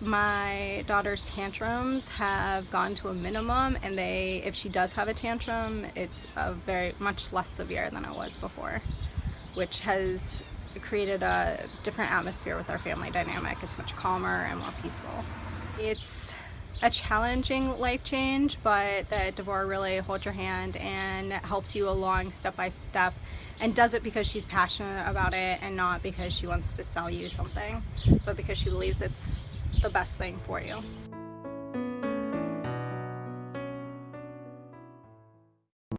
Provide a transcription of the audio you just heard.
My daughter's tantrums have gone to a minimum and they, if she does have a tantrum, it's a very much less severe than it was before, which has created a different atmosphere with our family dynamic. It's much calmer and more peaceful. It's a challenging life change, but that Devora really holds your hand and helps you along step by step and does it because she's passionate about it and not because she wants to sell you something, but because she believes it's the best thing for you.